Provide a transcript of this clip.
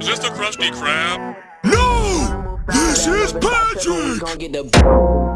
Is this the Krusty Krab? No! This is Patrick!